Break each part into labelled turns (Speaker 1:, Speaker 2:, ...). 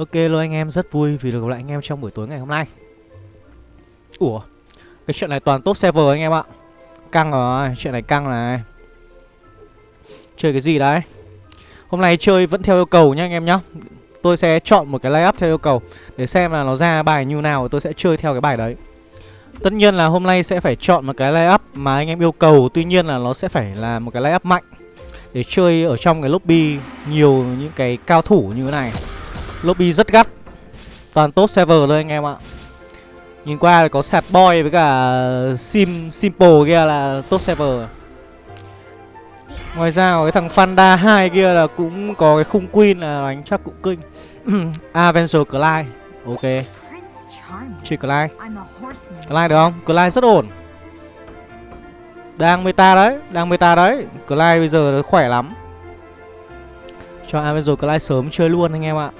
Speaker 1: Ok luôn anh em, rất vui vì được gặp lại anh em trong buổi tối ngày hôm nay. Ủa, cái chuyện này toàn top server anh em ạ. Căng rồi, chuyện này căng này. Chơi cái gì đấy? Hôm nay chơi vẫn theo yêu cầu nhá anh em nhá. Tôi sẽ chọn một cái layup theo yêu cầu Để xem là nó ra bài như nào tôi sẽ chơi theo cái bài đấy. Tất nhiên là hôm nay sẽ phải chọn một cái layup mà anh em yêu cầu Tuy nhiên là nó sẽ phải là một cái layup mạnh Để chơi ở trong cái lobby nhiều những cái cao thủ như thế này. Lobby rất gắt. Toàn top server thôi anh em ạ. Nhìn qua có sạt boy với cả sim, simple kia là top server. Ngoài ra cái thằng Fanda 2 kia là cũng có cái khung queen là đánh chắc cũng kinh. À, Avenger Clyde. Ok. Chị Clyde. Clyde được không? Clyde rất ổn. Đang meta đấy, Đang meta đấy. Clyde bây giờ khỏe lắm. Cho Avenger Clyde sớm chơi luôn anh em ạ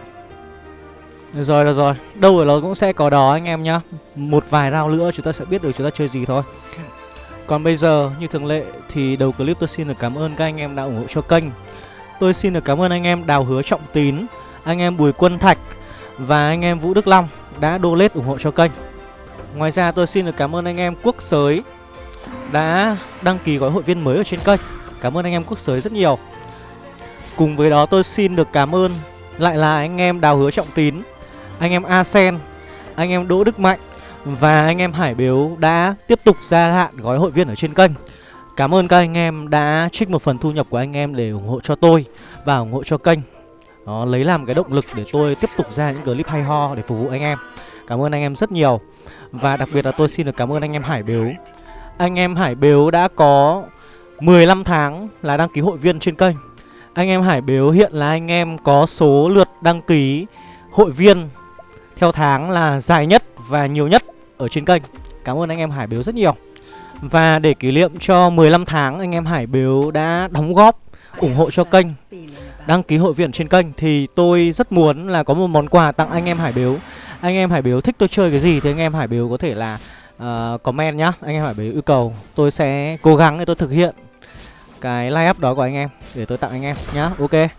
Speaker 1: được rồi, được rồi. Đâu ở nó cũng sẽ có đó anh em nhá. Một vài round nữa chúng ta sẽ biết được chúng ta chơi gì thôi. Còn bây giờ như thường lệ Thì đầu clip tôi xin được cảm ơn các anh em đã ủng hộ cho kênh. Tôi xin được cảm ơn anh em Đào Hứa Trọng Tín Anh em Bùi Quân Thạch Và anh em Vũ Đức Long đã donate ủng hộ cho kênh. Ngoài ra tôi xin được cảm ơn anh em Quốc Sới Đã đăng ký gói hội viên mới ở trên kênh. Cảm ơn anh em Quốc Sới rất nhiều. Cùng với đó tôi xin được cảm ơn lại là anh em Đào Hứa Trọng Tín anh em Asen, anh em Đỗ Đức Mạnh và anh em Hải Biếu đã tiếp tục gia hạn gói hội viên ở trên kênh. Cảm ơn các anh em đã trích một phần thu nhập của anh em để ủng hộ cho tôi và ủng hộ cho kênh. Đó, lấy làm cái động lực để tôi tiếp tục ra những clip hay ho để phục vụ anh em. Cảm ơn anh em rất nhiều. Và đặc biệt là tôi xin được cảm ơn anh em Hải Biếu. Anh em Hải Biếu đã có 15 tháng là đăng ký hội viên trên kênh. Anh em Hải Biếu hiện là anh em có số lượt đăng ký hội viên theo tháng là dài nhất và nhiều nhất ở trên kênh. Cảm ơn anh em Hải Biếu rất nhiều. Và để kỷ niệm cho 15 tháng anh em Hải Biếu đã đóng góp ủng hộ cho kênh Đăng ký hội viên trên kênh Thì tôi rất muốn là có một món quà tặng anh em Hải Biếu. Anh em Hải Biếu thích tôi chơi cái gì thì anh em Hải Biếu có thể là uh, comment nhá. Anh em Hải Biếu yêu cầu Tôi sẽ cố gắng để tôi thực hiện cái live up đó của anh em Để tôi tặng anh em nhá. Ok.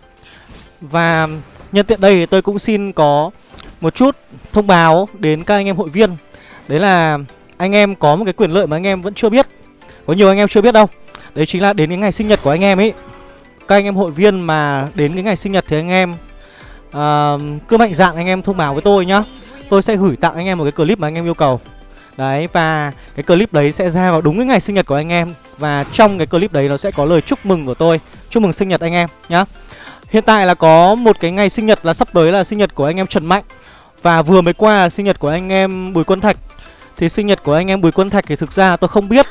Speaker 1: Và nhân tiện đây thì tôi cũng xin có một chút thông báo đến các anh em hội viên Đấy là anh em có một cái quyền lợi mà anh em vẫn chưa biết Có nhiều anh em chưa biết đâu Đấy chính là đến cái ngày sinh nhật của anh em ấy Các anh em hội viên mà đến cái ngày sinh nhật thì anh em uh, Cứ mạnh dạng anh em thông báo với tôi nhá Tôi sẽ gửi tặng anh em một cái clip mà anh em yêu cầu Đấy và cái clip đấy sẽ ra vào đúng cái ngày sinh nhật của anh em Và trong cái clip đấy nó sẽ có lời chúc mừng của tôi Chúc mừng sinh nhật anh em nhá Hiện tại là có một cái ngày sinh nhật là sắp tới là sinh nhật của anh em Trần Mạnh và vừa mới qua sinh nhật của anh em Bùi Quân Thạch. Thì sinh nhật của anh em Bùi Quân Thạch thì thực ra tôi không biết.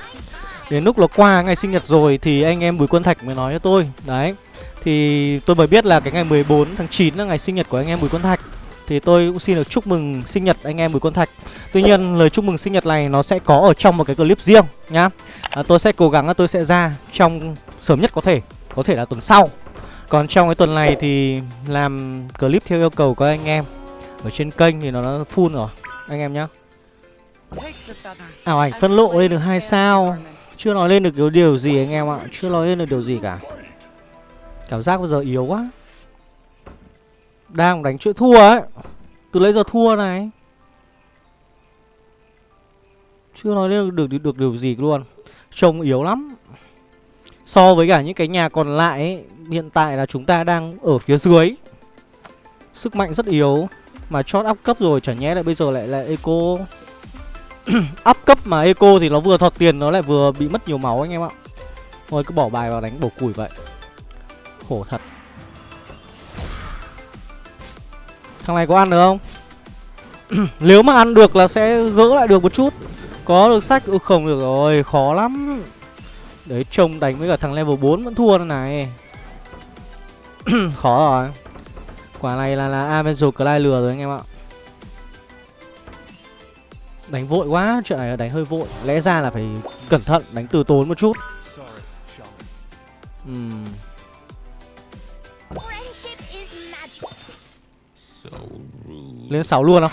Speaker 1: Đến lúc nó qua ngày sinh nhật rồi thì anh em Bùi Quân Thạch mới nói cho tôi. Đấy. Thì tôi mới biết là cái ngày 14 tháng 9 là ngày sinh nhật của anh em Bùi Quân Thạch. Thì tôi cũng xin được chúc mừng sinh nhật anh em Bùi Quân Thạch. Tuy nhiên lời chúc mừng sinh nhật này nó sẽ có ở trong một cái clip riêng nhá. À, Tôi sẽ cố gắng là tôi sẽ ra trong sớm nhất có thể Có thể là tuần sau. Còn trong cái tuần này thì làm clip theo yêu cầu của anh em ở trên kênh thì nó đã full rồi. Anh em nhá. Ảo ảnh phân lộ lên được hai sao. Chưa nói lên được điều, điều gì anh em ạ. Chưa nói lên được điều gì cả. Cảm giác bây giờ yếu quá. Đang đánh chuyện thua ấy. Từ lấy giờ thua này. Chưa nói lên được, được, được điều gì luôn. Trông yếu lắm. So với cả những cái nhà còn lại ấy, Hiện tại là chúng ta đang ở phía dưới. Sức mạnh rất yếu mà chót up cấp rồi, chả nhẽ lại bây giờ lại là eco. Up cấp mà eco thì nó vừa thọt tiền, nó lại vừa bị mất nhiều máu anh em ạ. Thôi, cứ bỏ bài vào đánh bổ củi vậy. Khổ thật. Thằng này có ăn được không? Nếu mà ăn được là sẽ gỡ lại được một chút. Có được sách Ừ không được rồi, Khó lắm. Đấy, trông đánh với cả thằng level 4 vẫn thua này. Khó rồi. Quả này là là Avenger Clay lừa rồi anh em ạ. Đánh vội quá, chuyện này là đánh hơi vội. Lẽ ra là phải cẩn thận, đánh từ tốn một chút. Uhm. Lên 6 luôn không?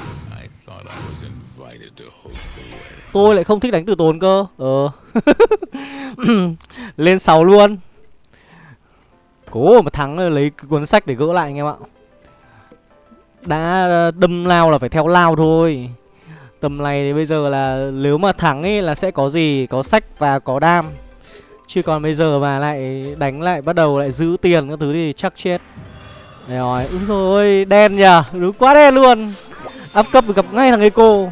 Speaker 1: Tôi lại không thích đánh từ tốn cơ. Ờ. Lên 6 luôn. Cố mà thắng lấy cuốn sách để gỡ lại anh em ạ đã ờ, đâm lao là phải theo lao thôi. Tầm này thì bây giờ là nếu mà thắng ấy là sẽ có gì? Có sách và có đam. Chứ còn bây giờ mà lại đánh lại bắt đầu lại giữ tiền các thứ thì chắc chết. Đấy rồi, úi rồi đen nhờ. Đúng quá đen luôn. Áp cấp gặp ngay thằng Eco.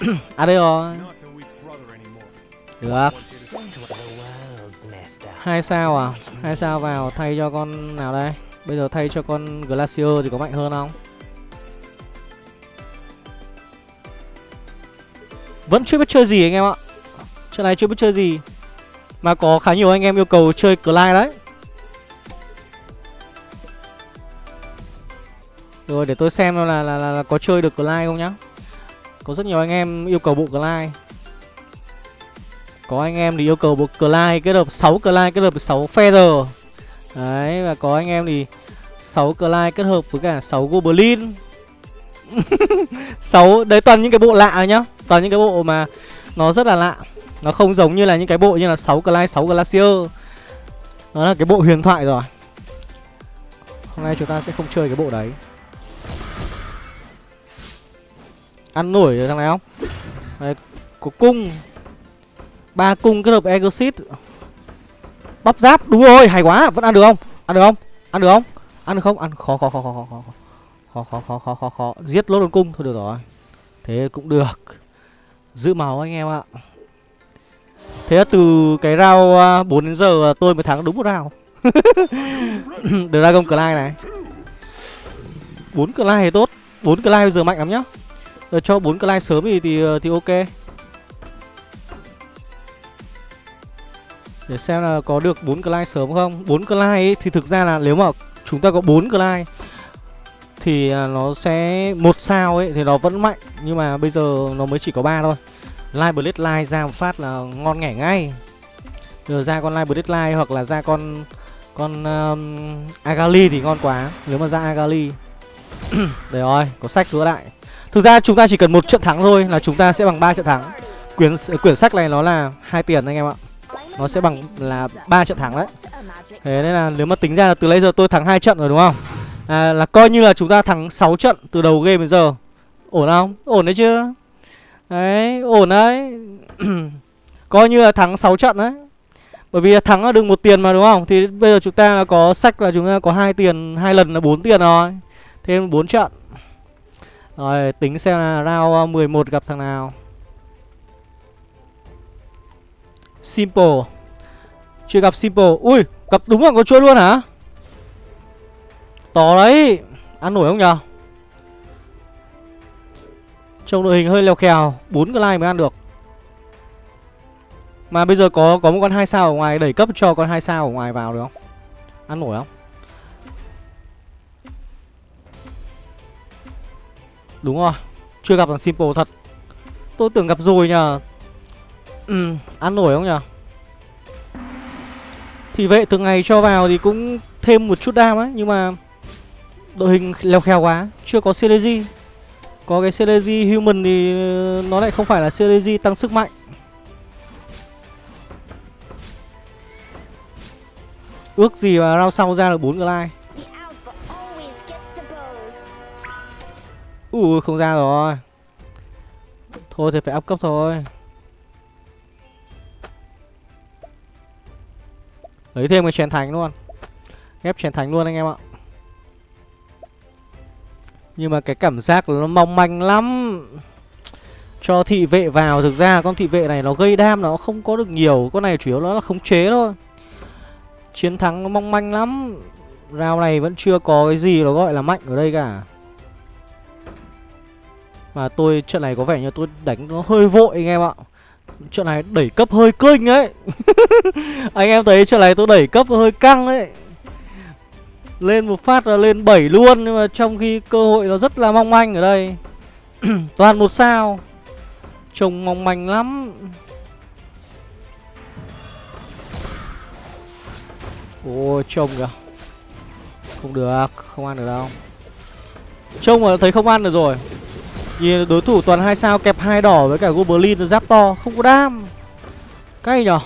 Speaker 1: À đây rồi. Được. Hai sao à? Hai sao vào thay cho con nào đây? Bây giờ thay cho con glacier thì có mạnh hơn không? Vẫn chưa biết chơi gì anh em ạ. Trận này chưa biết chơi gì. Mà có khá nhiều anh em yêu cầu chơi Clyde đấy. Rồi để tôi xem là, là, là, là có chơi được Clyde không nhá. Có rất nhiều anh em yêu cầu bộ Clyde. Có anh em thì yêu cầu bộ Clyde kết hợp 6 Clyde kết hợp 6 Feather. Đấy và có anh em thì 6 Clyde kết hợp với cả 6 Goblin. 6 đấy toàn những cái bộ lạ nhá. Toàn những cái bộ mà nó rất là lạ. Nó không giống như là những cái bộ như là 6 Clyde, 6 Glacier. Nó là cái bộ huyền thoại rồi. Hôm nay chúng ta sẽ không chơi cái bộ đấy. Ăn nổi rồi thằng này không? Đấy, có cung. Ba cung kết hợp exit bắp giáp. Đúng rồi hay quá. Vẫn ăn được không? Ăn được không? Ăn được không? Ăn được không? Ăn khó khó khó khó khó khó khó. Khó khó khó khó khó giết lốt đồn cung. Thôi được rồi. Thế cũng được. Giữ máu anh em ạ. Thế là từ cái rau 4 à, đến giờ tôi mới thắng đúng một rau Dragon lai này. Bốn Clyde thì tốt. Bốn Clyde bây giờ mạnh lắm nhá. Rồi cho bốn Clyde sớm thì thì, thì ok. Để xem là có được 4 client sớm không? 4 client thì thực ra là nếu mà chúng ta có 4 client Thì à, nó sẽ một sao ấy thì nó vẫn mạnh. Nhưng mà bây giờ nó mới chỉ có 3 thôi. Live Blade Live ra một phát là ngon nghẻ ngay. Giờ ra con Live Blade Live hoặc là ra con con um, Agali thì ngon quá. Nếu mà ra Agali. Đấy rồi, có sách nữa lại Thực ra chúng ta chỉ cần một trận thắng thôi là chúng ta sẽ bằng 3 trận thắng. Quyển quyển sách này nó là hai tiền anh em ạ nó sẽ bằng là ba trận thắng đấy. Thế nên là nếu mà tính ra là từ lấy giờ tôi thắng hai trận rồi đúng không? À, là coi như là chúng ta thắng 6 trận từ đầu game đến giờ. Ổn không? Ổn đấy chưa đấy ổn đấy. Coi như là thắng 6 trận đấy. Bởi vì thắng là được một tiền mà đúng không? Thì bây giờ chúng ta là có sách là chúng ta có hai tiền hai lần là bốn tiền rồi. Thêm 4 trận. Rồi tính xem là round ờ, 11 gặp thằng nào. Simple. Chưa gặp Simple. Ui, gặp đúng là có chuỗi luôn hả? To đấy. Ăn nổi không nhờ? Trông đội hình hơi leo khèo. Bốn cái like mới ăn được. Mà bây giờ có có một con hai sao ở ngoài, Đẩy cấp cho con hai sao ở ngoài vào được không? Ăn nổi không? Đúng rồi. Chưa gặp thằng Simple thật. Tôi tưởng gặp rồi nhờ. Ừ, ăn nổi không nhở? Thì vệ từng ngày cho vào thì cũng thêm một chút đam ấy Nhưng mà đội hình leo kheo quá Chưa có Celesi Có cái Celesi Human thì ờ, nó lại không phải là Celesi tăng sức mạnh. Ước gì mà rao sau ra được 4 glide Ui không ra rồi. Thôi thì phải up cấp thôi. Lấy thêm cái chén thánh luôn. Ghép chén thánh luôn anh em ạ. Nhưng mà cái cảm giác nó mong manh lắm. Cho thị vệ vào, Thực ra con thị vệ này nó gây đam, Nó không có được nhiều. Con này chủ yếu nó là khống chế thôi. Chiến thắng nó mong manh lắm. Rao này vẫn chưa có cái gì nó gọi là mạnh ở đây cả. Mà tôi, trận này có vẻ như tôi đánh nó hơi vội anh em ạ chuyện này đẩy cấp hơi kinh ấy. Anh em thấy chuyện này tôi đẩy cấp hơi căng ấy. Lên một phát là lên 7 luôn, Nhưng mà trong khi cơ hội nó rất là mong manh ở đây. Toàn một sao. Trông mong manh lắm. Ôi, trông kìa. Không được, Không ăn được đâu. Trông mà thấy không ăn được rồi. Nhìn đối thủ toàn hai sao kẹp hai đỏ với cả Goblin giáp to Không có đam. Cay nhở?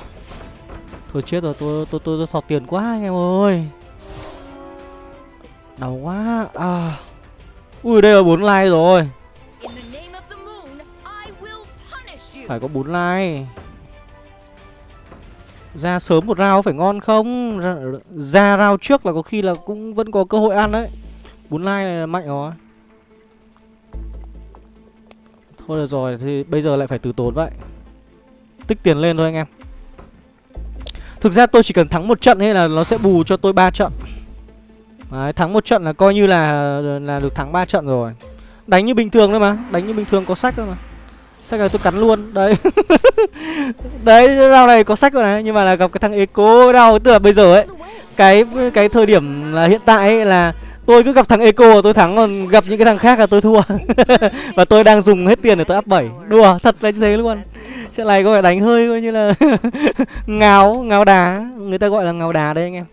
Speaker 1: Thôi chết rồi tôi tôi tôi, tôi thọt tiền quá anh em ơi. Đau quá. À. Ui đây là 4 like rồi. Phải có 4 like. Ra sớm một rau phải ngon không? Ra, ra rau trước là có khi là cũng vẫn có cơ hội ăn đấy. 4 like này là mạnh rồi. Thôi được rồi thì bây giờ lại phải từ tốn vậy. Tích tiền lên thôi anh em. Thực ra tôi chỉ cần thắng một trận ấy là nó sẽ bù cho tôi 3 trận. Đấy, thắng một trận là coi như là là được thắng 3 trận rồi. Đánh như bình thường thôi mà Đánh như bình thường có sách thôi mà. Sách này tôi cắn luôn Đấy. Đấy rau này có sách rồi này Nhưng mà là gặp cái thằng Eco rau Tức là bây giờ ấy Cái cái thời điểm là hiện tại ấy là Tôi cứ gặp thằng Eco là tôi thắng, Còn gặp những cái thằng khác là tôi thua. Và tôi đang dùng hết tiền để tôi áp 7 Đùa, thật là như thế luôn. Trận này có phải đánh hơi coi như là Ngáo Ngáo đá. Người ta gọi là ngáo đá đấy anh em.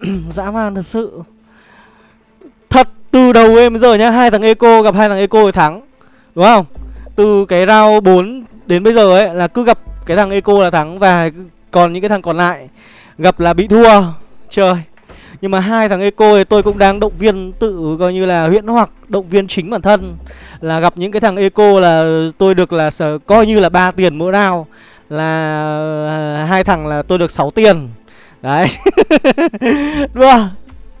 Speaker 1: Dã man thật sự. Thật, từ đầu em giờ nhá, hai thằng Eco gặp hai thằng Eco thì thắng. Đúng không? Từ cái round 4 đến bây giờ ấy Là cứ gặp cái thằng Eco là thắng Và còn những cái thằng còn lại Gặp là bị thua. Trời nhưng mà hai thằng Eco thì tôi cũng đang động viên tự coi như là huyễn hoặc, động viên chính bản thân là gặp những cái thằng Eco là tôi được là coi như là ba tiền mỗi round là ờ, hai thằng là tôi được 6 tiền. Đấy. Đúng không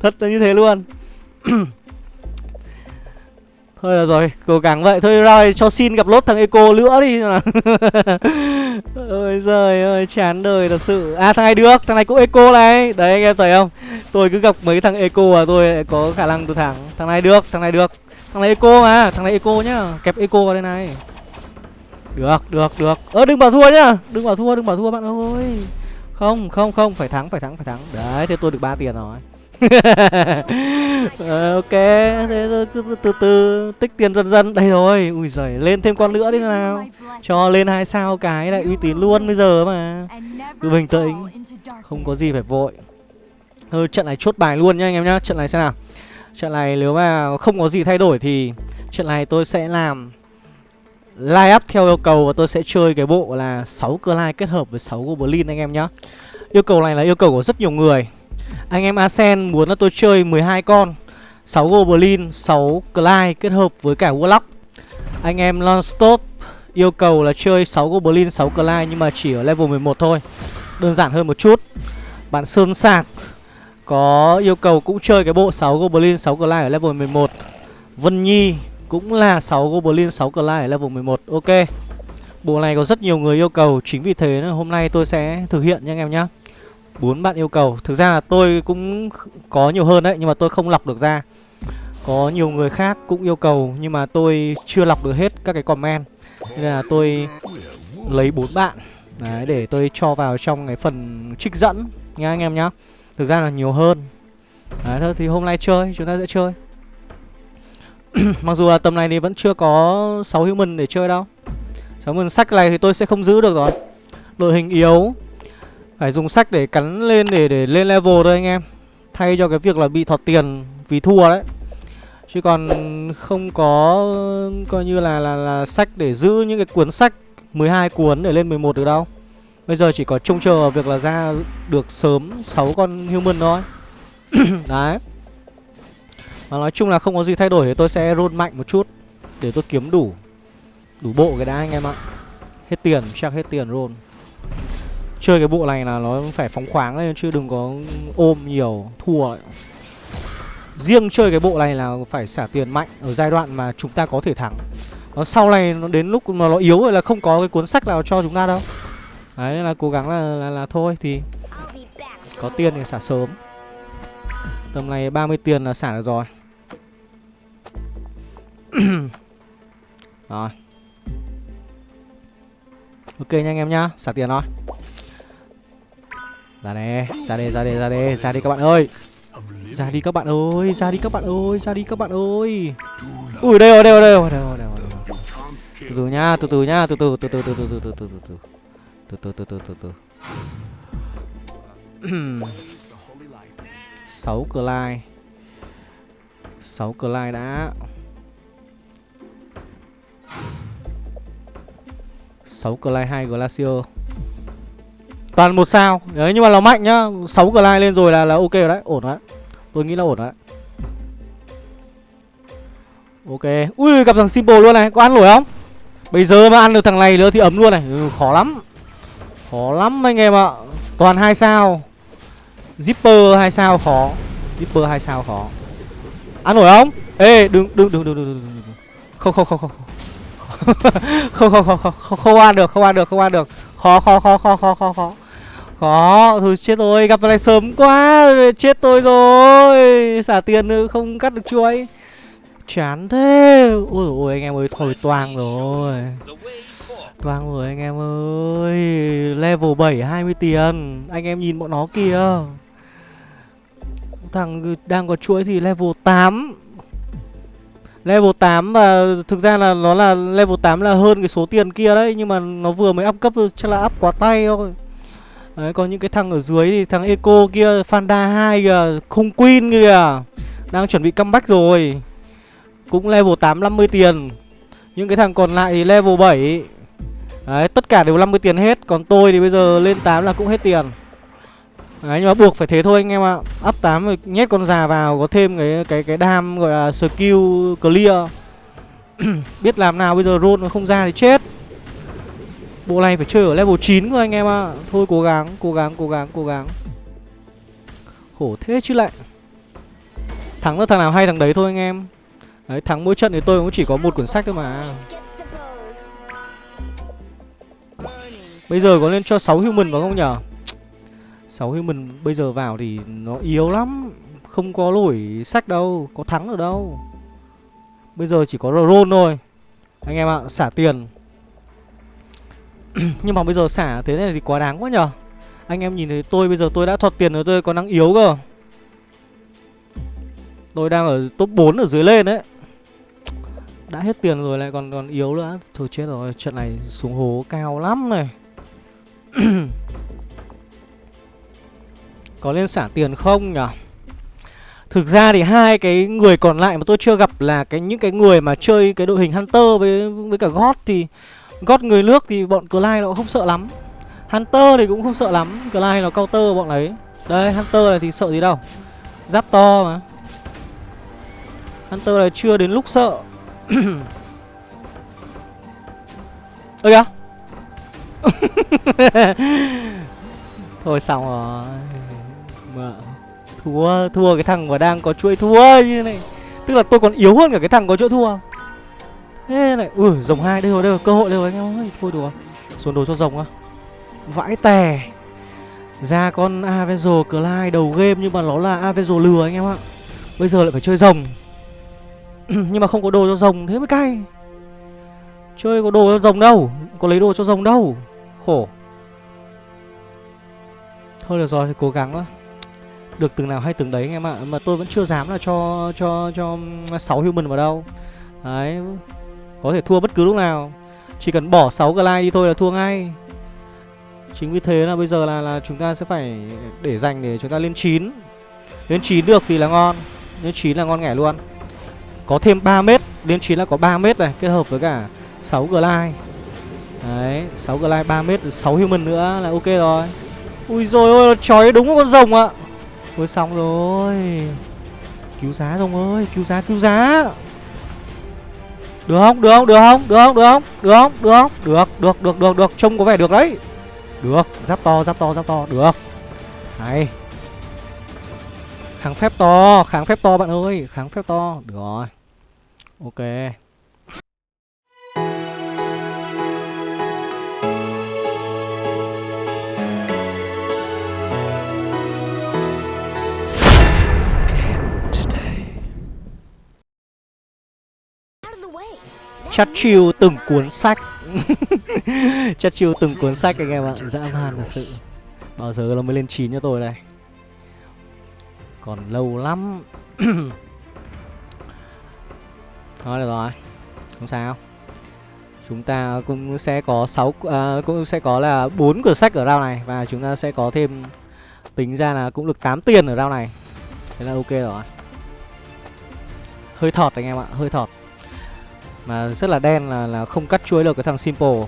Speaker 1: Thật là như thế luôn. Thôi là rồi, cố gắng vậy. Thôi rồi, cho xin gặp lốt thằng Eco nữa đi. Ôi giời ơi, chán đời thật sự. À thằng này được, thằng này cũng Eco này. Đấy anh em thấy không? Tôi cứ gặp mấy thằng Eco à tôi có khả năng tôi thắng. Thằng này được, thằng này được. Thằng này Eco mà, thằng này Eco nhá. Kẹp Eco vào đây này. Được, được, được. Ơ đừng bảo thua nhá. Đừng bảo thua, đừng bảo thua bạn ơi. Không, không, không, phải thắng, phải thắng, phải thắng. Đấy, thế tôi được 3 tiền rồi à, ok thế cứ từ, từ từ tích tiền dần dần. Đây rồi ui giời lên thêm con nữa đi nào. Cho lên hai sao cái lại uy tín luôn bây giờ mà. Cứ bình tĩnh không có gì phải vội. Thôi trận này chốt bài luôn nhá anh em nhá. Trận này xem nào. Trận này nếu mà không có gì thay đổi thì trận này tôi sẽ làm line up theo yêu cầu và tôi sẽ chơi cái bộ là 6 cơ lai kết hợp với 6 goblin anh em nhá. Yêu cầu này là yêu cầu của rất nhiều người anh em Asen muốn là tôi chơi 12 con 6 Goblin, 6 Clyde kết hợp với cả Warlock. Anh em Nonstop yêu cầu là chơi 6 Goblin, 6 Clyde nhưng mà chỉ ở level 11 thôi Đơn giản hơn một chút. Bạn Sơn Sạc có yêu cầu cũng chơi cái bộ 6 Goblin, 6 Clyde ở level 11 Vân Nhi cũng là 6 Goblin, 6 Clyde ở level 11 Ok Bộ này có rất nhiều người yêu cầu Chính vì thế hôm nay tôi sẽ thực hiện nha anh em nhé bốn bạn yêu cầu. Thực ra là tôi cũng có nhiều hơn đấy, Nhưng mà tôi không lọc được ra. Có nhiều người khác cũng yêu cầu, Nhưng mà tôi chưa lọc được hết các cái comment. Nên là tôi lấy bốn bạn, Đấy, để tôi cho vào trong cái phần trích dẫn Nha anh em nhá. Thực ra là nhiều hơn. Đấy, thôi thì hôm nay chơi, chúng ta sẽ chơi. Mặc dù là tầm này thì vẫn chưa có 6 human để chơi đâu. 6 human sách này thì tôi sẽ không giữ được rồi. Đội hình yếu phải dùng sách để cắn lên để để lên level thôi anh em. Thay cho cái việc là bị thọt tiền vì thua đấy. Chứ còn không có coi như là là, là sách để giữ những cái cuốn sách 12 cuốn để lên 11 được đâu. Bây giờ chỉ có trông chờ việc là ra được sớm 6 con human thôi. Đấy. Và nói chung là không có gì thay đổi thì tôi sẽ roll mạnh một chút Để tôi kiếm đủ Đủ bộ cái đã anh em ạ. Hết tiền, chắc hết tiền roll. Chơi cái bộ này là nó phải phóng khoáng lên chứ đừng có ôm nhiều thua lại. Riêng chơi cái bộ này là phải xả tiền mạnh ở giai đoạn mà chúng ta có thể thắng. Nó sau này nó đến lúc mà nó yếu rồi là không có cái cuốn sách nào cho chúng ta đâu. Đấy là cố gắng là, là, là thôi thì có tiền thì xả sớm. Tầm này 30 tiền là xả được rồi. rồi. Ok nha anh em nhá, xả tiền thôi. Ra nè, ra đây, ra đây, ra đây, ra đi các bạn ơi. Ra đi các bạn ơi, ra đi các bạn ơi, ra đi các bạn ơi. Ui, đây rồi, đây rồi, đây rồi, đây rồi, đây rồi Từ từ nhá, từ từ nhá, từ từ, từ từ, từ từ, từ từ, từ từ Từ từ, từ từ, từ từ sáu cờ lai. Sáu cờ lai đã. Sáu cờ lai hai glacier. Toàn một sao. Đấy nhưng mà nó mạnh nhá. 6 glide lên rồi là là ok rồi đấy. Ổn đấy. Tôi nghĩ là ổn đấy. Ok. Ui gặp thằng Simple luôn này. Có ăn nổi không? Bây giờ mà ăn được thằng này nữa thì ấm luôn này. Ừ, Khó lắm. Khó lắm anh em ạ. Toàn hai sao. Zipper hai sao khó. Zipper hai sao khó. Ăn nổi không? Ê đừng đừng đừng đừng đừng, đừng. Không không không không. Không không không không không. Không ăn được không ăn được không ăn được. Khó khó khó khó khó khó khó khó, thôi chết rồi, gặp này sớm quá, chết tôi rồi. Xả tiền nữa, không cắt được chuối. Chán thế. Ôi ôi, anh em ơi, thôi, toang rồi. Toang rồi, anh em ơi. Level 7 20 tiền. Anh em nhìn bọn nó kìa. Thằng đang có chuỗi thì level 8 Level 8 và thực ra là nó là level 8 là hơn cái số tiền kia đấy, Nhưng mà nó vừa mới up cấp, chắc là up quá tay thôi. Đấy còn những cái thằng ở dưới thì thằng Eco kia Fanda 2 kìa, Khung Queen kìa, Đang chuẩn bị comeback rồi. Cũng level 8 50 tiền. Những cái thằng còn lại thì level 7 Đấy, tất cả đều 50 tiền hết. Còn tôi thì bây giờ lên 8 là cũng hết tiền. Đấy, nhưng mà buộc phải thế thôi anh em ạ. Up 8 rồi nhét con già vào, Có thêm cái cái cái đam gọi là skill clear. Biết làm nào, bây giờ roll nó không ra thì chết. Bộ này phải chơi ở level 9 cơ anh em ạ. Thôi cố gắng, cố gắng, cố gắng, cố gắng. Khổ thế chứ lại. Thắng là thằng nào hay thằng đấy thôi anh em. Đấy, thắng mỗi trận thì tôi cũng chỉ có một cuốn sách thôi mà. Bây giờ có nên cho 6 human vào không nhở? 6 human bây giờ vào thì nó yếu lắm. Không có nổi sách đâu Có thắng được đâu. Bây giờ chỉ có roll thôi. Anh em ạ, xả tiền. Nhưng mà bây giờ xả thế này thì quá đáng quá nhở Anh em nhìn thấy tôi bây giờ tôi đã thuật tiền rồi tôi còn đang yếu cơ. Tôi đang ở top 4 ở dưới lên đấy. Đã hết tiền rồi lại còn còn yếu nữa. Thôi chết rồi, trận này xuống hố cao lắm này. Có nên xả tiền không nhở Thực ra thì hai cái người còn lại mà tôi chưa gặp là cái những cái người mà chơi cái đội hình Hunter với với cả God thì gót người nước thì bọn Clyde nó cũng không sợ lắm. Hunter thì cũng không sợ lắm, Clyde nó counter bọn ấy. Đây, Hunter này thì sợ gì đâu. Giáp to mà. Hunter này chưa đến lúc sợ. Ơ kìa. Thôi xong rồi mà thua thua cái thằng mà đang có chuỗi thua như này tức là tôi còn yếu hơn cả cái thằng có chuỗi thua thế lại, ui, rồng hai đây rồi đây rồi cơ hội đây rồi anh em ơi thôi đùa. Xuống đồ cho rồng á. Vãi tè. Ra con Avenger Clyde đầu game nhưng mà nó là Avenger lừa anh em ạ. Bây giờ lại phải chơi rồng. Nhưng mà không có đồ cho rồng, thế mới cay. Chơi có đồ cho rồng đâu, có lấy đồ cho rồng đâu. Khổ. Thôi được rồi thì cố gắng thôi được từng nào hay từng đấy anh em ạ, mà tôi vẫn chưa dám là cho cho cho sáu human vào đâu. Đấy có thể thua bất cứ lúc nào. Chỉ cần bỏ 6 glide đi thôi là thua ngay. Chính vì thế là bây giờ là là chúng ta sẽ phải để dành để chúng ta lên 9 lên 9 được thì là ngon. Lên 9 là ngon nghẻ luôn. Có thêm 3 mét. Lên 9 là có 3 mét này, kết hợp với cả 6 glide đấy 6 glide 3 mét 6 human nữa là ok rồi. Ui rồi ôi nó chói đúng con rồng ạ. Ôi xong rồi. Cứu giá rồng ơi, Cứu giá cứu giá. Được không? Được không? Được không? Được không? Được không? Được không? Được không? Được được được được được. Trông có vẻ được đấy. Được, giáp to giáp to giáp to. Được. Hay Kháng phép to, Kháng phép to bạn ơi, Kháng phép to. Được rồi. Ok. Chắt chiêu từng cuốn sách. Chắt chiêu từng cuốn sách anh em ạ. Dạ, Dã man thật sự. Bao giờ nó mới lên 9 cho tôi đây? Còn lâu lắm. Thôi được rồi. Không sao. Chúng ta cũng sẽ có 6 à, cũng sẽ có là bốn cửa sách ở round này và chúng ta sẽ có thêm tính ra là cũng được 8 tiền ở round này. Thế là ok rồi. Hơi thọt anh em ạ, hơi thọt. Mà rất là đen là là không cắt chuối được cái thằng Simple.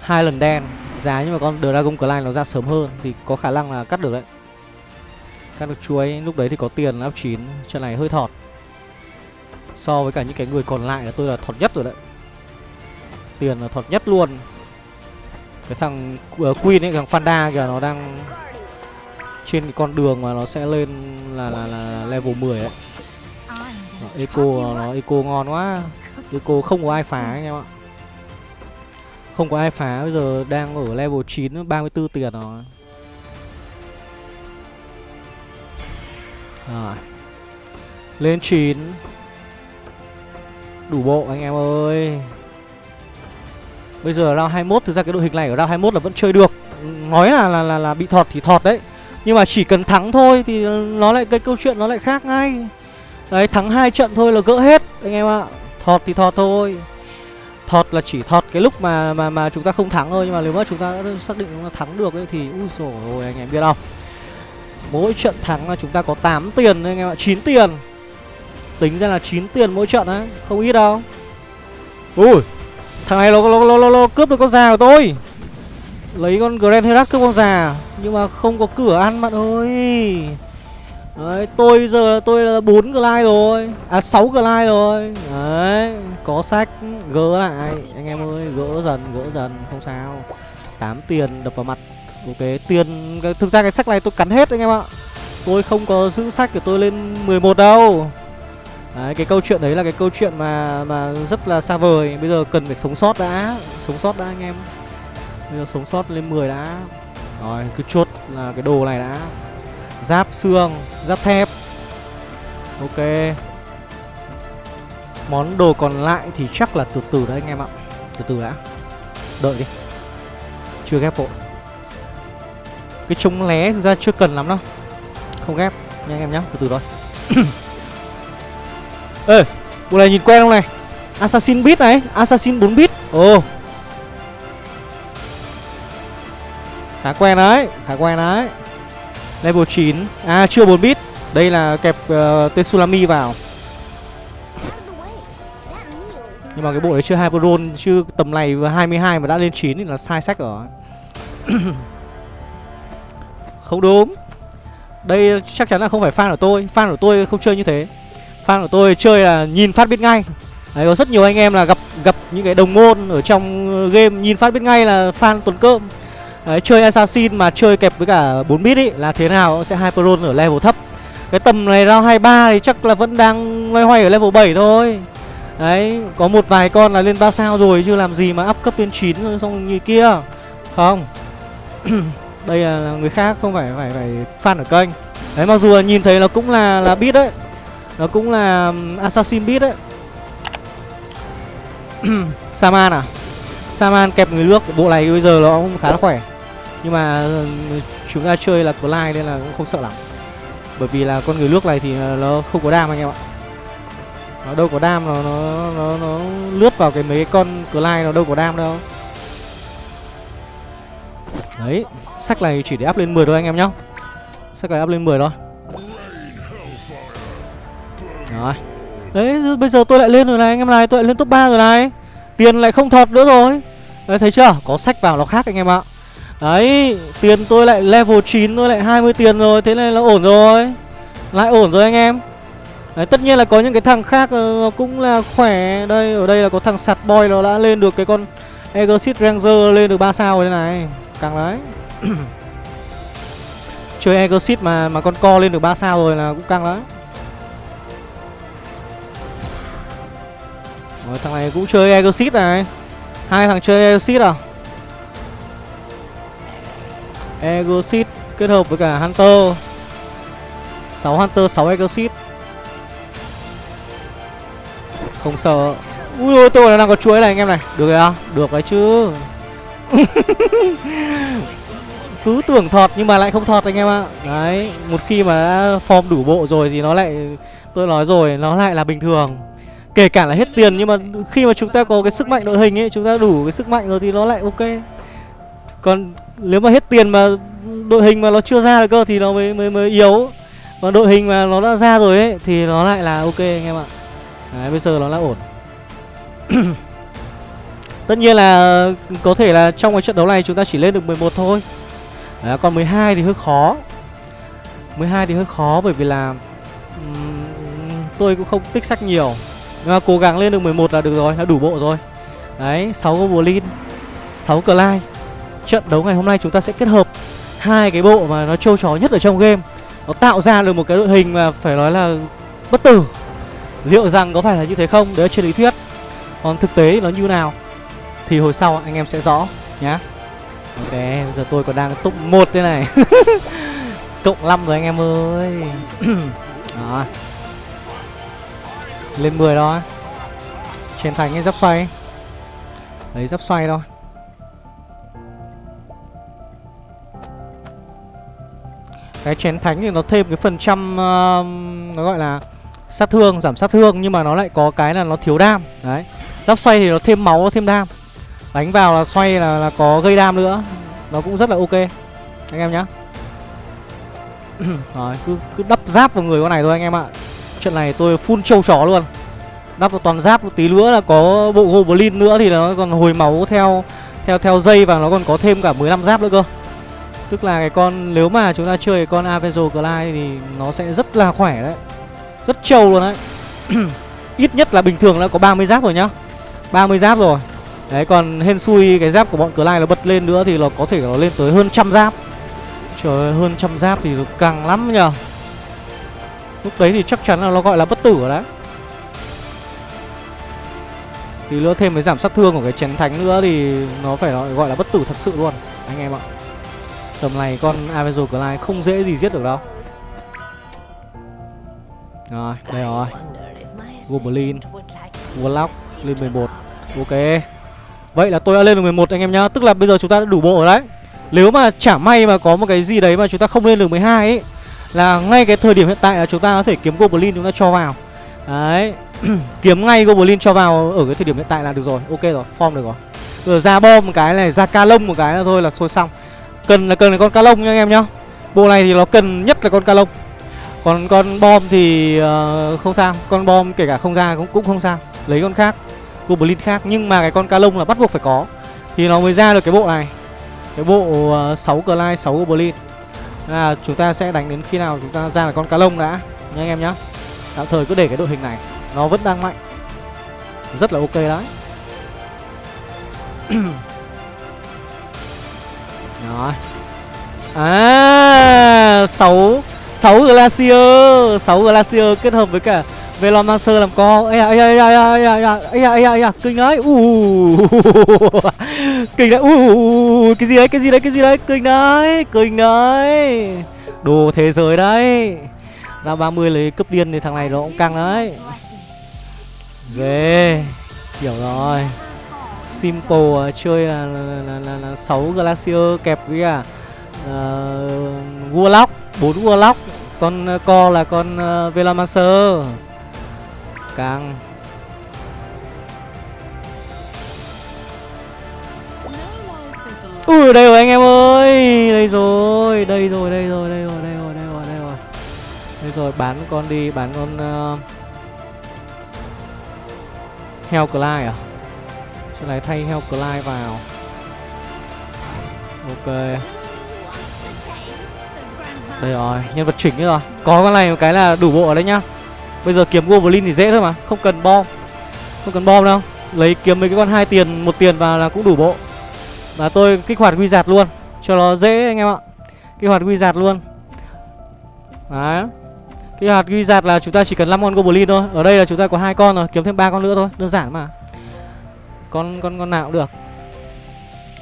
Speaker 1: Hai lần đen Giá nhưng mà con Dragon Clyde nó ra sớm hơn Thì có khả năng là cắt được đấy. Cắt được chuối Lúc đấy thì có tiền áp 9 Trận này hơi thọt. So với cả những cái người còn lại là tôi là thọt nhất rồi đấy. Tiền là thọt nhất luôn. Cái thằng uh, Queen ấy, thằng Fanda kìa nó đang Trên cái con đường mà nó sẽ lên là, là, là level 10 ấy. Eco nó Eco ngon quá. Eco không có ai phá anh em ạ. Không có ai phá bây giờ đang ở level 9 34 tiền rồi. Rồi. Lên 9 Đủ bộ anh em ơi. Bây giờ round 21 Thực ra cái đội hình này ở round 21 là vẫn chơi được. Nói là là, là, là bị thọt thì thọt đấy. Nhưng mà chỉ cần thắng thôi Thì nó lại cái câu chuyện nó lại khác ngay Đấy thắng hai trận thôi là gỡ hết Anh em ạ. Thọt thì thọt thôi. Thọt là chỉ thọt cái lúc mà mà mà chúng ta không thắng thôi Nhưng mà nếu mà chúng ta đã xác định là thắng được ấy Thì ui dồi ôi anh em biết không? Mỗi trận thắng là chúng ta có 8 tiền anh em ạ. 9 tiền. Tính ra là 9 tiền mỗi trận á Không ít đâu. Ui Thằng này nó, nó, nó, nó, nó cướp được con già của tôi. Lấy con Grand Herak cướp con già Nhưng mà không có cửa ăn bạn ơi. Đấy, tôi giờ tôi là 4 glide rồi. À 6 glide rồi. Đấy, có sách gỡ lại. Anh em ơi, gỡ dần, gỡ dần, không sao. 8 tiền đập vào mặt. Ok, tiền, thực ra cái sách này tôi cắn hết anh em ạ. Tôi không có giữ sách của tôi lên 11 đâu. Đấy, cái câu chuyện đấy là cái câu chuyện mà mà rất là xa vời. Bây giờ cần phải sống sót đã. Sống sót đã anh em. Bây giờ sống sót lên 10 đã. Rồi, cứ chốt là cái đồ này đã. Giáp xương, giáp thép. Ok. Món đồ còn lại thì chắc là từ từ đấy anh em ạ. Từ từ đã. Đợi đi. Chưa ghép vội. Cái chống lé thực ra chưa cần lắm đâu. Không ghép. Nha anh em nhá Từ từ thôi. Ê Bộ này nhìn quen không này? Assassin bit này Assassin 4 bit Ồ. Khá quen đấy Khá quen đấy. Level 9 À chưa 4 bit. Đây là kẹp ờ, uh, Tetsulami vào. Nhưng mà cái bộ đấy chưa Hyperon Chứ tầm này vừa 22 mà đã lên 9 thì là sai sách rồi. Không đúng. Đây chắc chắn là không phải fan của tôi. Fan của tôi không chơi như thế. Fan của tôi chơi là nhìn phát biết ngay. Đấy có rất nhiều anh em là gặp gặp những cái đồng môn ở trong game nhìn phát biết ngay là fan tuần cơm. Đấy, chơi Assassin mà chơi kẹp với cả 4 bit ý là thế nào sẽ Hyperon ở level thấp. Cái tầm này round 23 thì chắc là vẫn đang loay hoay ở level 7 thôi. Đấy, có một vài con là lên 3 sao rồi chứ làm gì mà up cấp lên 9 rồi xong như kia. Không. Đây là người khác không phải phải phải fan ở kênh. Đấy mặc dù là nhìn thấy nó cũng là là bit đấy. Nó cũng là um, Assassin bit đấy. Saman à? Saman kẹp người nước Bộ này bây giờ nó cũng khá là khỏe nhưng mà ờ, chúng ta chơi là Clyde nên là cũng không sợ lắm. Bởi vì là con người nước này thì ờ, nó không có đam anh em ạ. Nó đâu có đam nó nó nó, nó lướt vào cái mấy con Clyde nó đâu có đam đâu. Đấy Sách này chỉ để up lên 10 thôi anh em nhá. Sách này up lên 10 thôi. Rồi. Đấy bây giờ tôi lại lên rồi này anh em này Tôi lại lên top 3 rồi này. Tiền lại không thọt nữa rồi. Đấy thấy chưa? Có sách vào nó khác anh em ạ. Đấy Tiền tôi lại level 9 Tôi lại 20 tiền rồi Thế này là ổn rồi. Lại ổn rồi anh em. Đấy tất nhiên là có những cái thằng khác nó Cũng là khỏe. Đây ở đây là có thằng sạt boy Nó đã lên được cái con Exit Ranger lên được 3 sao rồi đây này. Càng đấy. Chơi Exit mà mà con co lên được 3 sao rồi là cũng căng đấy. Rồi, thằng này cũng chơi Exit này. Hai thằng chơi Exit à? Egosit kết hợp với cả Hunter. 6 Hunter 6 Egosit. Không sợ. Ui, ôi, tôi đang có chuối này anh em này. Được rồi à Được đấy chứ. Cứ tưởng thọt nhưng mà lại không thọt anh em ạ. Đấy, Một khi mà đã form đủ bộ rồi thì nó lại, Tôi nói rồi, nó lại là bình thường. Kể cả là hết tiền nhưng mà khi mà chúng ta có cái sức mạnh đội hình ấy, Chúng ta đủ cái sức mạnh rồi thì nó lại ok. Còn nếu mà hết tiền mà đội hình mà nó chưa ra được cơ thì nó mới mới mới yếu. Còn đội hình mà nó đã ra rồi ấy thì nó lại là ok anh em ạ. Đấy bây giờ nó là ổn. Tất nhiên là có thể là trong cái trận đấu này chúng ta chỉ lên được 11 thôi. Đấy, Còn 12 thì hơi khó. 12 thì hơi khó bởi vì là um, Tôi cũng không tích sách nhiều. Nhưng mà cố gắng lên được 11 là được rồi, là đủ bộ rồi. Đấy, 6 Goblin 6 Clyde Trận đấu ngày hôm nay chúng ta sẽ kết hợp hai cái bộ mà nó trâu chó nhất ở trong game. Nó tạo ra được một cái đội hình mà phải nói là bất tử. Liệu rằng có phải là như thế không? Đấy là trên lý thuyết. Còn thực tế nó như nào? Thì hồi sau anh em sẽ rõ nhá. Ok, bây giờ tôi còn đang top 1 thế này. Cộng 5 rồi anh em ơi. Đó. Lên 10 đó. Trên thành cái giáp xoay. Lấy giáp xoay thôi. Cái chén thánh thì nó thêm cái phần trăm uh, Nó gọi là sát thương, giảm sát thương Nhưng mà nó lại có cái là nó thiếu đam. Đấy. Giáp xoay thì nó thêm máu, thêm đam. Đánh vào là xoay là, là có gây đam nữa. Nó cũng rất là ok. Anh em nhá. Rồi cứ, cứ đắp giáp vào người con này thôi anh em ạ. Trận này tôi full trâu chó luôn. Đắp vào toàn giáp một tí nữa là có bộ Goblin nữa thì nó còn hồi máu theo theo theo dây và nó còn có thêm cả 15 giáp nữa cơ. Tức là cái con, nếu mà chúng ta chơi cái con Avenger Clyde thì nó sẽ rất là khỏe đấy. Rất trâu luôn đấy. Ít nhất là bình thường đã có 30 giáp rồi nhá. 30 giáp rồi. Đấy, còn hên xui cái giáp của bọn Clyde nó bật lên nữa thì nó có thể nó lên tới hơn trăm giáp. Trời ơi, hơn trăm giáp thì càng lắm nhờ. Lúc đấy thì chắc chắn là nó gọi là bất tử rồi đấy. Tí nữa thêm cái giảm sát thương của cái chén thánh nữa thì nó phải gọi là bất tử thật sự luôn, Anh em ạ. Tầm này con Avenger Clyde không dễ gì giết được đâu. Rồi, đây rồi. Goblin Warlock lên 11 Ok. Vậy là tôi đã lên được 11 anh em nhá. Tức là bây giờ chúng ta đã đủ bộ rồi đấy. Nếu mà chả may mà có một cái gì đấy mà chúng ta không lên được 12 ấy Là ngay cái thời điểm hiện tại là chúng ta có thể kiếm Goblin chúng ta cho vào. Đấy. Kiếm ngay Goblin cho vào ở cái thời điểm hiện tại là được rồi. Ok rồi, form được rồi. Rồi ra bom một cái này, ra ca lông một cái là thôi là xôi xong. Cần là cần là con ca lông nha anh em nhá. Bộ này thì nó cần nhất là con ca lông. Còn con bom thì uh, không sao Con bom kể cả không ra cũng, cũng không sao. Lấy con khác Goblin khác Nhưng mà cái con ca lông là bắt buộc phải có. Thì nó mới ra được cái bộ này. Cái bộ ờ, uh, 6 Clyde, 6 Goblin là Chúng ta sẽ đánh đến khi nào chúng ta ra là con cá lông đã Nha anh em nhá. Tạm thời cứ để cái đội hình này Nó vẫn đang mạnh. Rất là ok đấy. Rồi À 6 6 Glacier 6 Glacier kết hợp với cả Velomancer làm co. Ây da, ây da, ây da, ây da, ây da, ây da, ây da, ây da, kinh đấy. Uh. Kinh đấy. Uh. Cái gì đấy, cái gì đấy, cái gì đấy. Kinh đấy, kinh đấy. Đồ thế giới đấy. Ra 30 lấy cấp điên thì thằng này nó cũng căng đấy. Ghê Hiểu rồi. Simple uh, chơi là, là, là, là, là 6 Glacier kẹp với cả uh, Warlock 4 Warlock. Con ờ, uh, co là con uh, Velomancer. Càng. Ui đây rồi anh em ơi. Đây rồi Đây rồi đây rồi đây rồi đây rồi đây rồi đây rồi. Đây rồi bán con đi Bán con uh... Heo Clyde à? Chỗ này thay Heo Clyde vào. Ok. Đây rồi, Nhân vật chỉnh rồi. Có con này một cái là đủ bộ ở đây nhá. Bây giờ kiếm Goblin thì dễ thôi mà, Không cần bom. Không cần bom đâu. Lấy kiếm mấy cái con hai tiền, một tiền vào là cũng đủ bộ. Và tôi kích hoạt quy giạt luôn, Cho nó dễ anh em ạ. Kích hoạt quy giạt luôn. Đấy. Kích hoạt quy giạt là chúng ta chỉ cần 5 con Goblin thôi. Ở đây là chúng ta có hai con rồi, Kiếm thêm ba con nữa thôi, Đơn giản mà. Con con con nào cũng được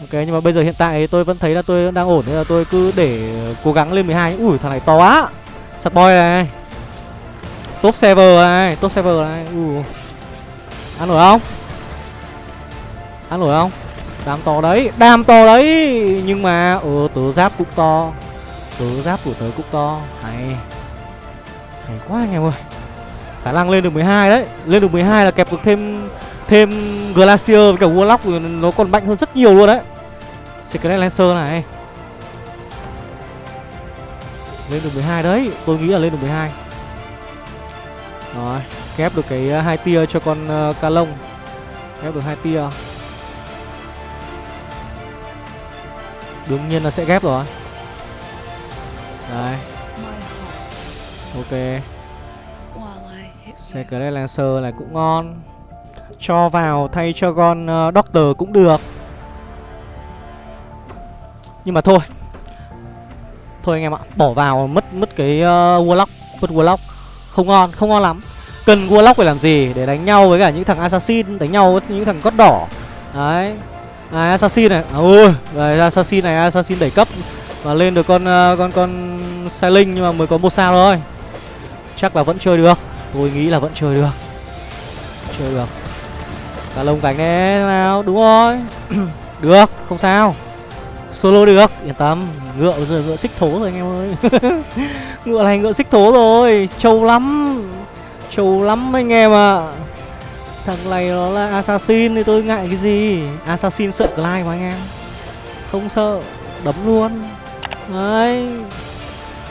Speaker 1: Ok nhưng mà bây giờ hiện tại tôi vẫn thấy là tôi đang ổn Nên là tôi cứ để cố gắng lên 12 Ui thằng này to quá Sắt boy này Top server này, top server này. ui Ăn nổi không? Ăn nổi không? Đam to đấy, đam to đấy. Nhưng mà ờ tớ giáp cũng to. Tớ giáp của tớ cũng to. Hay. Hay quá anh em ơi. Khả năng lên được 12 đấy. Lên được 12 là kẹp được thêm thêm Glacier với cả Warlock nó còn mạnh hơn rất nhiều luôn đấy. Secret Lancer này. Lên được 12 đấy, tôi nghĩ là lên được 12. Rồi, ghép được cái uh, hai tia cho con uh, ca lông. Ghép được hai tia. Đương nhiên là sẽ ghép rồi. Đấy, Ok. Secret Lancer này cũng ngon cho vào thay cho con uh, Doctor cũng được. Nhưng mà thôi. Thôi anh em ạ Bỏ vào mất mất cái uh, Warlock Mất Warlock. Không ngon, không ngon lắm. Cần Warlock phải làm gì? Để đánh nhau với cả những thằng Assassin Đánh nhau với những thằng cốt đỏ. Đấy. À, assassin này. À, ui rồi assassin này assassin đẩy cấp. Và lên được con uh, con con sailing nhưng mà mới có một sao thôi. Chắc là vẫn chơi được. Tôi nghĩ là vẫn chơi được. Chơi được cả lông cánh thế nào, đúng rồi. Được, không sao. Solo được, yên tâm. Ngựa bây giờ ngựa xích thố rồi, anh em ơi. Ngựa này ngựa xích thố rồi, trâu lắm. Trâu lắm anh em ạ. À. Thằng này nó là assassin thì tôi ngại cái gì? Assassin sợ Clyde mà anh em. Không sợ, Đấm luôn. Đấy.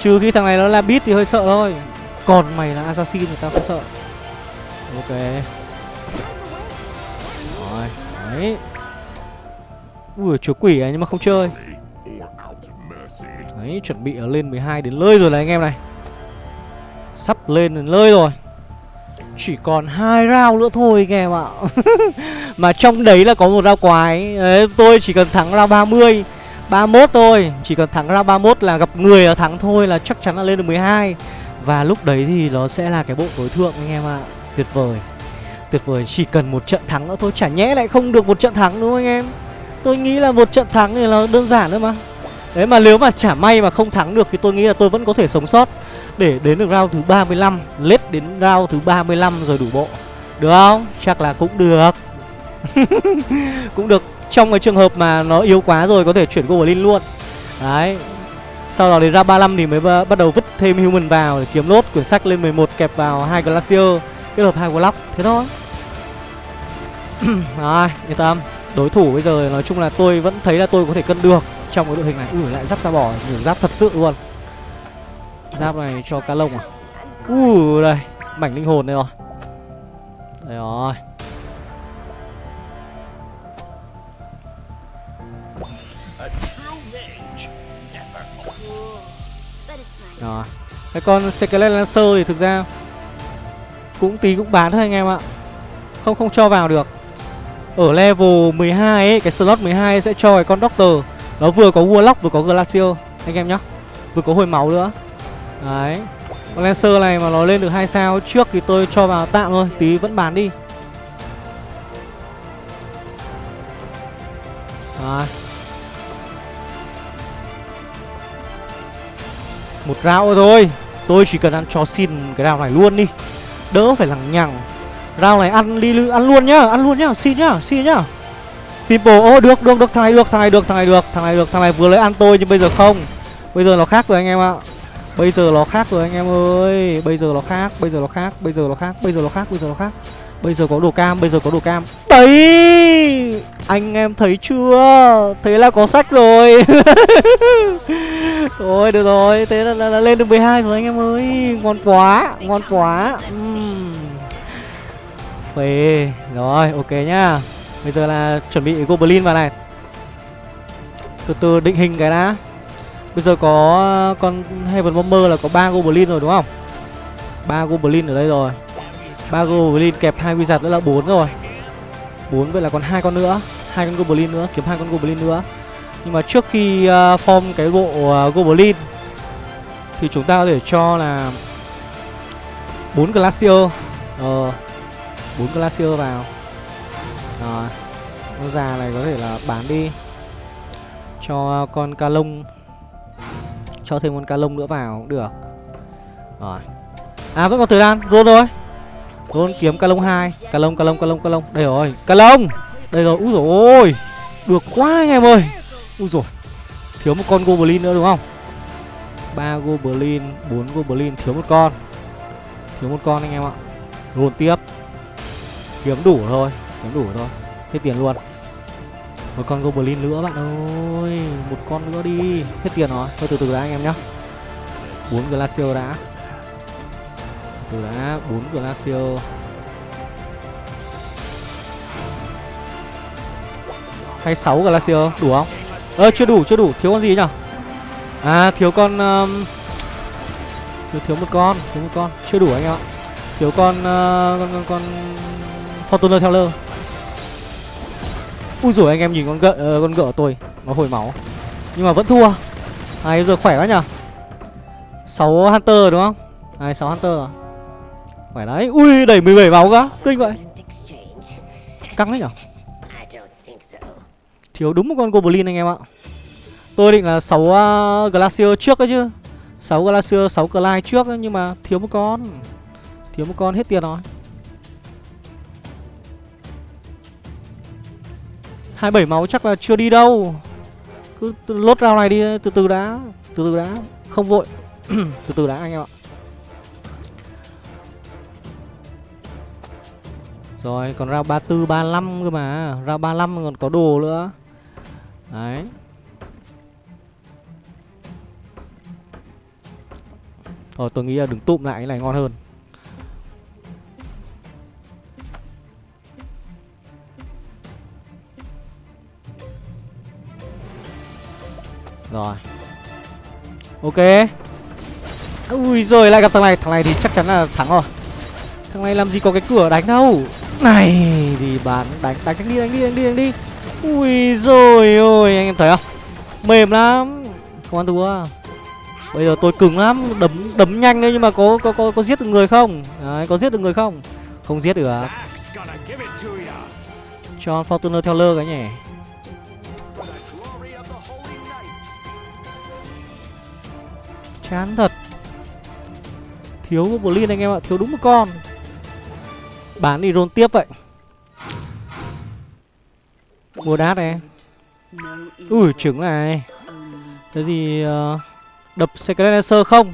Speaker 1: Trừ khi thằng này nó là beat thì hơi sợ thôi. Còn mày là assassin thì tao không sợ. Ok. Đấy. Ui chúa quỷ này nhưng mà không chơi. Đấy chuẩn bị ở lên 12 đến lơi rồi này anh em này. Sắp lên đến lơi rồi. Chỉ còn hai round nữa thôi anh em ạ. Mà trong đấy là có một round quái. Đấy, Tôi chỉ cần thắng round 30 31 thôi. Chỉ cần thắng round 31 là gặp người là thắng thôi Là chắc chắn là lên được 12 Và lúc đấy thì nó sẽ là cái bộ tối thượng anh em ạ. Tuyệt vời. Tuyệt vời, chỉ cần một trận thắng nữa thôi, Chả nhẽ lại không được một trận thắng đúng không anh em. Tôi nghĩ là một trận thắng thì là đơn giản thôi mà. Đấy, mà nếu mà chả may mà không thắng được Thì tôi nghĩ là tôi vẫn có thể sống sót. Để đến được round thứ 35 Lết đến round thứ 35 rồi đủ bộ. Được không? Chắc là cũng được. Cũng được. Trong cái trường hợp mà nó yếu quá rồi, Có thể chuyển Goblin luôn. Đấy. Sau đó đến round 35 thì mới bắt đầu vứt thêm Human vào Để kiếm lốt quyển sách lên 11 kẹp vào hai Glacier, Kết hợp hai Warlock. Thế thôi. Rồi yên tâm Đối thủ bây giờ nói chung là tôi vẫn thấy là tôi có thể cân được Trong cái đội hình này. Ui, lại giáp ra bỏ, Nhiều giáp thật sự luôn. Giáp này cho cá lông à? Ui, đây, Mảnh linh hồn đây rồi. Đây rồi. Rồi, Cái con Skelet Lancer thì thực ra Cũng tí cũng bán thôi anh em ạ. Không không cho vào được. Ở level 12 ấy, Cái slot 12 sẽ cho cái con Doctor. Nó vừa có Warlock, vừa có Glacier. Anh em nhá. Vừa có hồi máu nữa. Đấy. Con Lancer này mà nó lên được hai sao trước thì tôi cho vào tạm thôi. Tí vẫn bán đi. Đấy. Một round thôi. Tôi chỉ cần ăn cho xin cái round này luôn đi. Đỡ phải lằng nhằng. Round này ăn đi ăn luôn nhá Ăn luôn nhá xin nhá xin nhá. Simple ô oh, được được được thằng này được thằng này được thằng này được thằng này được thằng này vừa lấy ăn tôi nhưng bây giờ không. Bây giờ nó khác rồi anh em ạ. Bây giờ nó khác rồi anh em ơi. Bây giờ nó khác, bây giờ nó khác, bây giờ nó khác, bây giờ nó khác, bây giờ nó khác. Bây giờ có đồ cam, bây giờ có đồ cam. Đấy! Anh em thấy chưa? Thế là có sách rồi. Thôi được rồi. Thế là, là, là lên được 12 rồi anh em ơi. Ngon quá, ngon quá. Uhm. Phê Rồi, ok nhá Bây giờ là chuẩn bị Goblin vào này Từ từ định hình cái đã Bây giờ có con Heaven Bomber là có ba Goblin rồi đúng không? ba Goblin ở đây rồi. ba Goblin kẹp hai Wizard nữa là bốn rồi. bốn vậy là còn hai con nữa, hai con Goblin nữa, kiếm hai con Goblin nữa. Nhưng mà trước khi uh, form cái bộ uh, Goblin thì chúng ta có thể cho là bốn Glacier. Ờ bốn Glacier vào. Rồi. Con già này có thể là bán đi cho con ca lông. Cho thêm con ca lông nữa vào cũng được. Rồi. À vẫn còn thời gian. Rôn rồi Rôn kiếm ca lông hai. Ca lông ca lông ca lông ca lông. Đây rồi, Ca lông. Đây rồi, Úi dồi ôi. Được quá anh em ơi. Úi dồi. Thiếu một con Goblin nữa đúng không? Ba Goblin, bốn Goblin, Thiếu một con. Thiếu một con anh em ạ. Rôn tiếp. Kiếm đủ thôi Kiếm đủ thôi Hết tiền luôn. Một con goblin nữa bạn ơi. Một con nữa đi. Hết tiền rồi. Thôi từ từ đã anh em nhá. Bốn glacier đã. Từ đã bốn glacier. Hay sáu glacier đủ không? Ơ ờ, chưa đủ chưa đủ. Thiếu con gì nhở? À thiếu con um, thiếu thiếu một con thiếu một con. Chưa đủ anh em ạ. Thiếu con uh, con con, con Fortuner Teller. Ui rồi anh em nhìn con gợ uh, con gợ tôi nó hồi máu. Nhưng mà vẫn thua. Này giờ khỏe quá nhở 6 Hunter đúng không? Này 6 Hunter à? Khỏe đấy. Ui đẩy 17 máu cơ Kinh vậy. Căng đấy nhở Thiếu đúng một con Goblin anh em ạ. Tôi định là 6 uh, à, Glacier trước đấy chứ. 6 Glacier, 6 Clyde trước ấy, Nhưng mà thiếu một con. Thiếu một con hết tiền rồi. 27 máu chắc là chưa đi đâu. Cứ lốt rau này đi từ từ đã Từ từ đã Không vội. Từ từ đã anh em ạ. Rồi còn rau 34, 35 cơ mà Rau 35 còn có đồ nữa. Đấy. Ờ tôi nghĩ là đừng tụm lại cái này ngon hơn. Rồi. Ok. Ui rồi lại gặp thằng này. Thằng này thì chắc chắn là thắng rồi. Thằng này làm gì có cái cửa đánh đâu. Này thì bán đánh đánh đánh đi đánh đi đánh đi đánh đi. Ui rồi ôi anh em thấy không? Mềm lắm. Không ăn thua. Bây giờ tôi cứng lắm. Đấm đấm nhanh đấy nhưng mà có có có, có giết được người không? Đấy có giết được người không? Không giết được
Speaker 2: ya.
Speaker 1: Cho Fortuner Teller cái nhỉ Chán thật. Thiếu Goblin anh em ạ Thiếu đúng một con. Bán đi rôn tiếp vậy. Mua đát này. Ui trứng này. Thế thì uh, Đập Secret Lancer không?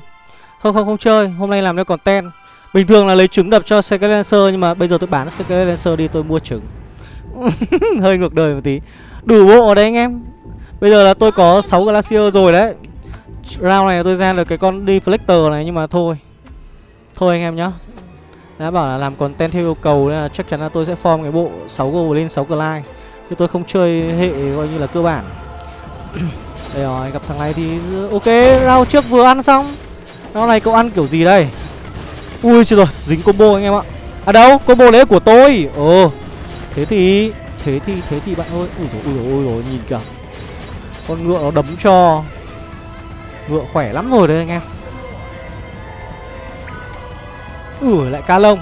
Speaker 1: Không không không chơi. Hôm nay làm nó còn ten Bình thường là lấy trứng đập cho Secret Lancer Nhưng mà bây giờ tôi bán Secret Lancer đi tôi mua trứng. Hơi ngược đời một tí. Đủ bộ ở đấy anh em. Bây giờ là tôi có 6 Glacier rồi đấy. Round này tôi ra được cái con Deflector này, Nhưng mà thôi. Thôi anh em nhá. Đã bảo là làm content theo yêu cầu Nên là chắc chắn là tôi sẽ form cái bộ 6 Goblin 6 Clyde. Chứ tôi không chơi hệ coi như là cơ bản. Đây rồi, gặp thằng này thì Ok, round trước vừa ăn xong. Round này cậu ăn kiểu gì đây? Ui trời rồi, dính combo anh em ạ. À đâu, combo đấy của tôi. Ồ, Thế thì Thế thì thế thì bạn ơi. Ui dồi ui dồi ui dồi, nhìn kìa. Con ngựa nó đấm cho. Ngựa khỏe lắm rồi đấy anh em. Ừ lại ca lông.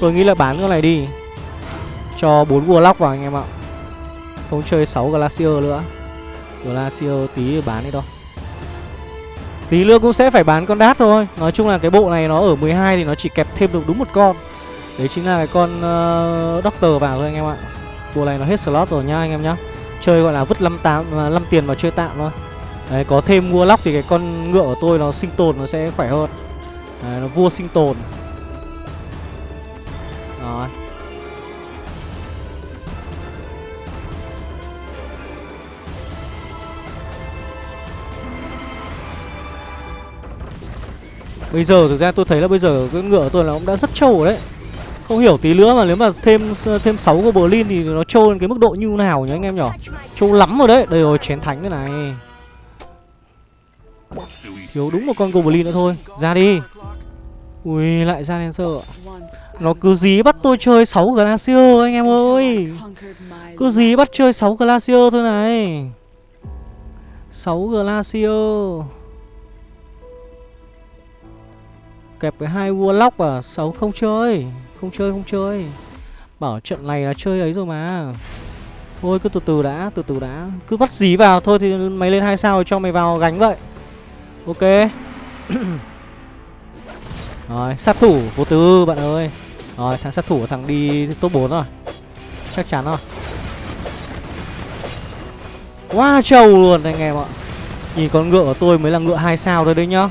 Speaker 1: Tôi nghĩ là bán con này đi. Cho 4 warlock vào anh em ạ. Không chơi 6 glacier nữa. Glacier tí bán đi đâu. Tí nữa cũng sẽ phải bán con đát thôi. Nói chung là cái bộ này nó ở 12 thì nó chỉ kẹp thêm được đúng một con. Đấy chính là cái con uh, Doctor vào thôi anh em ạ. Bộ này nó hết slot rồi nha anh em nhá. Chơi gọi là vứt 5, 8, 5 tiền vào chơi tạm thôi. Đấy có thêm mua lóc thì cái con ngựa của tôi nó sinh tồn nó sẽ khỏe hơn. Đấy, nó vua sinh tồn. Rồi. Bây giờ thực ra tôi thấy là bây giờ cái ngựa của tôi nó cũng đã rất trâu rồi đấy. Không hiểu tí nữa mà nếu mà thêm thêm 6 Goblin thì nó trâu lên cái mức độ như nào nhỉ anh em nhỏ? Trâu lắm rồi đấy. Đây rồi, chén thánh đây này. Thiếu đúng một con Goblin nữa thôi. Ra đi. Ui, lại ra Lancer sợ Nó cứ dí bắt tôi chơi 6 Glacier, anh em ơi. Cứ dí bắt chơi 6 Glacier thôi này. 6 Glacier. Kẹp với hai Warlock à? 6 không chơi. Không chơi không chơi. Bảo trận này là chơi ấy rồi mà. Thôi, cứ từ từ đã, Từ từ đã. Cứ bắt dí vào, Thôi thì mày lên hai sao cho mày vào gánh vậy. Ok. Rồi, sát thủ, vô tư, bạn ơi. Rồi, thằng sát thủ thằng đi top 4 rồi. Chắc chắn rồi. Quá trâu luôn anh em ạ. Nhìn con ngựa của tôi mới là ngựa hai sao thôi đấy nhá.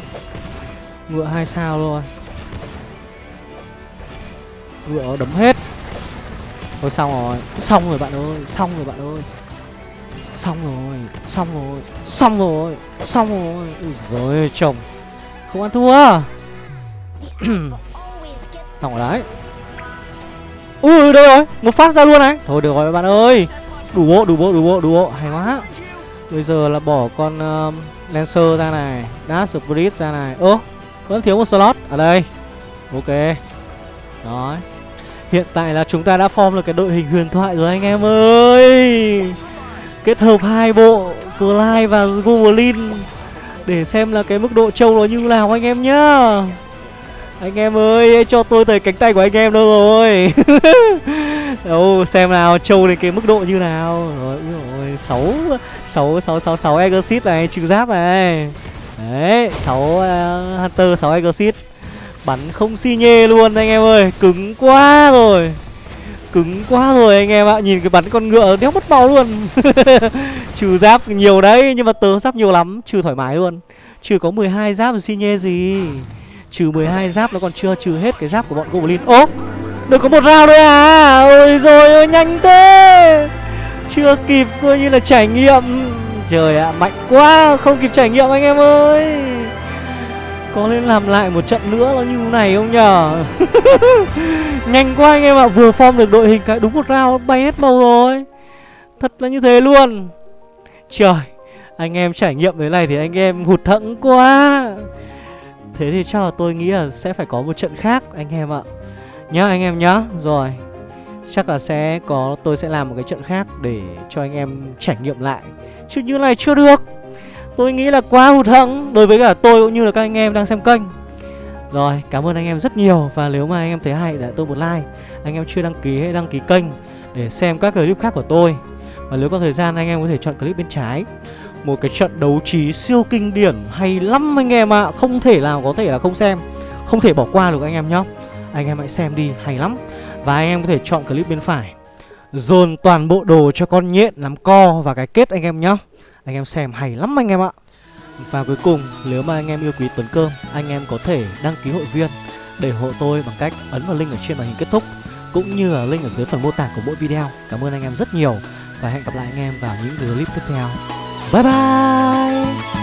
Speaker 1: Ngựa hai sao luôn. Ngựa đấm hết. Thôi xong rồi. Xong rồi bạn ơi. Xong rồi bạn ơi. Xong rồi. Xong rồi. Xong rồi. Xong rồi. Ui rồi chồng. Không ăn thua. Xong rồi đấy. Ui đâu rồi. Một phát ra luôn này. Thôi được rồi bạn ơi. Đủ bộ đủ bộ đủ bộ đủ bộ. Hay quá. Bây giờ là bỏ con um, Lancer ra này. Dash Spirit ra này. Ơ Vẫn thiếu một slot. Ở đây. Ok. Đó Hiện tại là chúng ta đã form được cái đội hình huyền thoại rồi anh em ơi. Kết hợp hai bộ Clyde và Goblin Để xem là cái mức độ trâu nó như nào anh em nhá. Anh em ơi cho tôi tới cánh tay của anh em đâu rồi. Đâu xem nào trâu đến cái mức độ như nào. Rồi ui 6 6 6 6 6 Exit này trừ giáp này. Đấy 6 uh, ờ, Hunter 6 Exit Bắn không xi nhê luôn anh em ơi, Cứng quá rồi. Cứng quá rồi anh em ạ, Nhìn cái bắn con ngựa đéo mất máu luôn. Trừ giáp nhiều đấy, Nhưng mà tớ giáp nhiều lắm, Trừ thoải mái luôn. Trừ có 12 giáp và xi nhê gì. Trừ 12 giáp nó còn chưa trừ hết cái giáp của bọn Goblin. Ố Được có một round thôi à? Ôi rồi ôi, nhanh thế. Chưa kịp coi như là trải nghiệm. Trời ạ, mạnh quá, Không kịp trải nghiệm anh em ơi có nên làm lại một trận nữa nó như này không nhở Nhanh quá anh em ạ, Vừa form được đội hình cái đúng một round bay hết màu rồi. Thật là như thế luôn. Trời, Anh em trải nghiệm thế này thì anh em hụt thẫn quá. Thế thì chắc là tôi nghĩ là sẽ phải có một trận khác, anh em ạ. Nhá, anh em nhá. Rồi, Chắc là sẽ có, tôi sẽ làm một cái trận khác để cho anh em trải nghiệm lại. Chứ như này chưa được. Tôi nghĩ là quá hụt hẫng đối với cả tôi cũng như là các anh em đang xem kênh. Rồi, cảm ơn anh em rất nhiều Và nếu mà anh em thấy hay để tôi một like. Anh em chưa đăng ký hãy đăng ký kênh Để xem các clip khác của tôi. Và nếu có thời gian anh em có thể chọn clip bên trái. Một cái trận đấu trí siêu kinh điển Hay lắm anh em ạ. À. Không thể nào có thể là không xem. Không thể bỏ qua được anh em nhé. Anh em hãy xem đi, hay lắm. Và anh em có thể chọn clip bên phải. Dồn toàn bộ đồ cho con nhện làm co và cái kết anh em nhé anh em xem hay lắm anh em ạ. Và cuối cùng, nếu mà anh em yêu quý Tuấn Cơm, Anh em có thể đăng ký hội viên Để hộ tôi bằng cách ấn vào link ở trên màn hình kết thúc, Cũng như là link ở dưới phần mô tả của mỗi video. Cảm ơn anh em rất nhiều Và hẹn gặp lại anh em vào những clip tiếp theo. Bye bye!